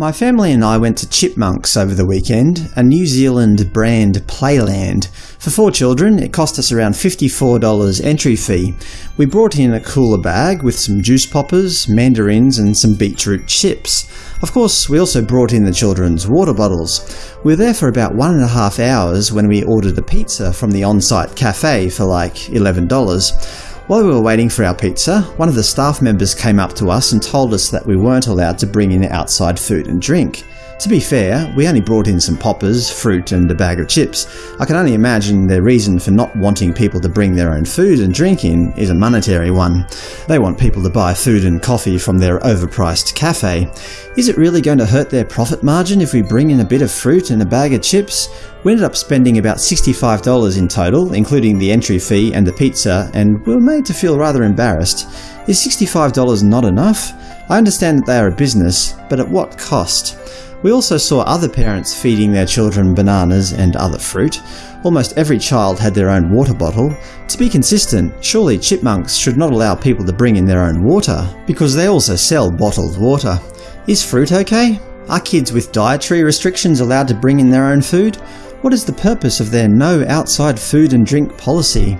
My family and I went to Chipmunks over the weekend, a New Zealand brand playland. For four children, it cost us around $54 entry fee. We brought in a cooler bag with some juice poppers, mandarins and some beetroot chips. Of course, we also brought in the children's water bottles. We were there for about one and a half hours when we ordered a pizza from the on-site cafe for like $11. While we were waiting for our pizza, one of the staff members came up to us and told us that we weren't allowed to bring in outside food and drink. To be fair, we only brought in some poppers, fruit and a bag of chips. I can only imagine their reason for not wanting people to bring their own food and drink in is a monetary one. They want people to buy food and coffee from their overpriced cafe. Is it really going to hurt their profit margin if we bring in a bit of fruit and a bag of chips? We ended up spending about $65 in total, including the entry fee and the pizza, and we were made to feel rather embarrassed. Is $65 not enough? I understand that they are a business, but at what cost? We also saw other parents feeding their children bananas and other fruit. Almost every child had their own water bottle. To be consistent, surely chipmunks should not allow people to bring in their own water, because they also sell bottled water. Is fruit okay? Are kids with dietary restrictions allowed to bring in their own food? What is the purpose of their no outside food and drink policy?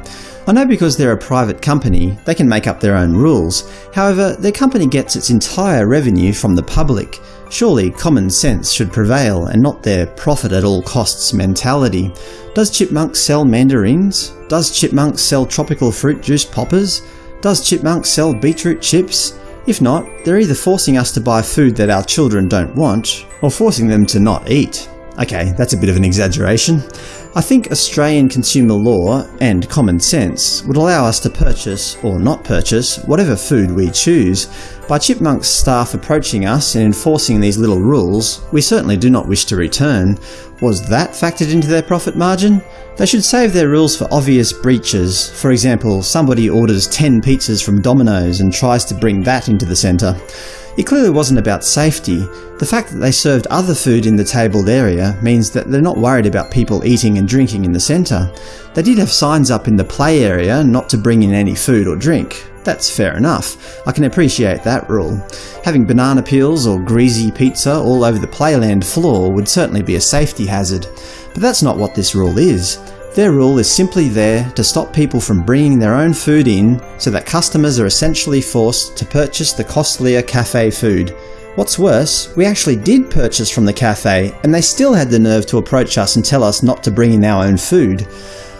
I know because they're a private company, they can make up their own rules. However, their company gets its entire revenue from the public. Surely common sense should prevail and not their profit at all costs mentality. Does Chipmunk sell mandarins? Does Chipmunk sell tropical fruit juice poppers? Does Chipmunk sell beetroot chips? If not, they're either forcing us to buy food that our children don't want, or forcing them to not eat. Okay, that's a bit of an exaggeration. I think Australian consumer law and common sense would allow us to purchase or not purchase whatever food we choose. By Chipmunk's staff approaching us and enforcing these little rules, we certainly do not wish to return. Was that factored into their profit margin? They should save their rules for obvious breaches. For example, somebody orders 10 pizzas from Domino's and tries to bring that into the centre. It clearly wasn't about safety. The fact that they served other food in the tabled area means that they're not worried about people eating and drinking in the centre. They did have signs up in the play area not to bring in any food or drink. That's fair enough. I can appreciate that rule. Having banana peels or greasy pizza all over the playland floor would certainly be a safety hazard. But that's not what this rule is. Their rule is simply there to stop people from bringing their own food in so that customers are essentially forced to purchase the costlier cafe food. What's worse, we actually did purchase from the cafe and they still had the nerve to approach us and tell us not to bring in our own food.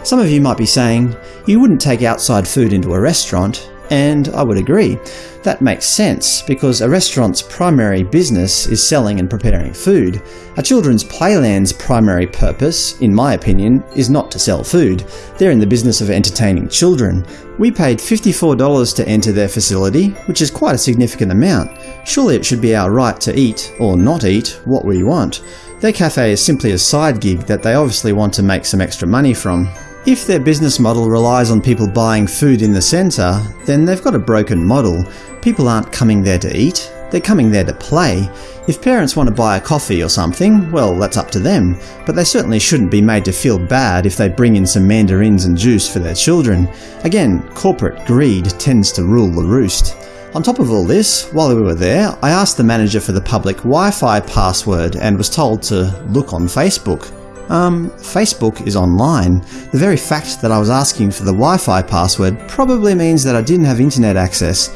Some of you might be saying, you wouldn't take outside food into a restaurant, and I would agree. That makes sense, because a restaurant's primary business is selling and preparing food. A children's playland's primary purpose, in my opinion, is not to sell food. They're in the business of entertaining children. We paid $54 to enter their facility, which is quite a significant amount. Surely it should be our right to eat, or not eat, what we want. Their cafe is simply a side gig that they obviously want to make some extra money from. If their business model relies on people buying food in the centre, then they've got a broken model. People aren't coming there to eat, they're coming there to play. If parents want to buy a coffee or something, well that's up to them, but they certainly shouldn't be made to feel bad if they bring in some mandarins and juice for their children. Again, corporate greed tends to rule the roost. On top of all this, while we were there, I asked the manager for the public Wi-Fi password and was told to look on Facebook. Um, Facebook is online. The very fact that I was asking for the Wi-Fi password probably means that I didn't have internet access.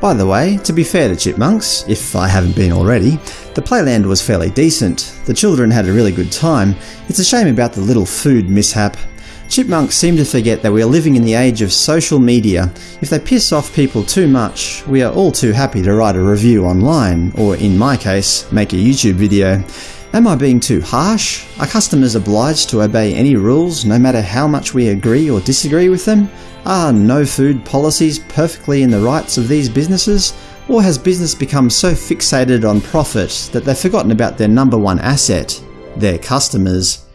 By the way, to be fair to Chipmunks, if I haven't been already, the playland was fairly decent. The children had a really good time. It's a shame about the little food mishap. Chipmunks seem to forget that we are living in the age of social media. If they piss off people too much, we are all too happy to write a review online, or in my case, make a YouTube video. Am I being too harsh? Are customers obliged to obey any rules no matter how much we agree or disagree with them? Are no-food policies perfectly in the rights of these businesses? Or has business become so fixated on profit that they've forgotten about their number one asset, their customers?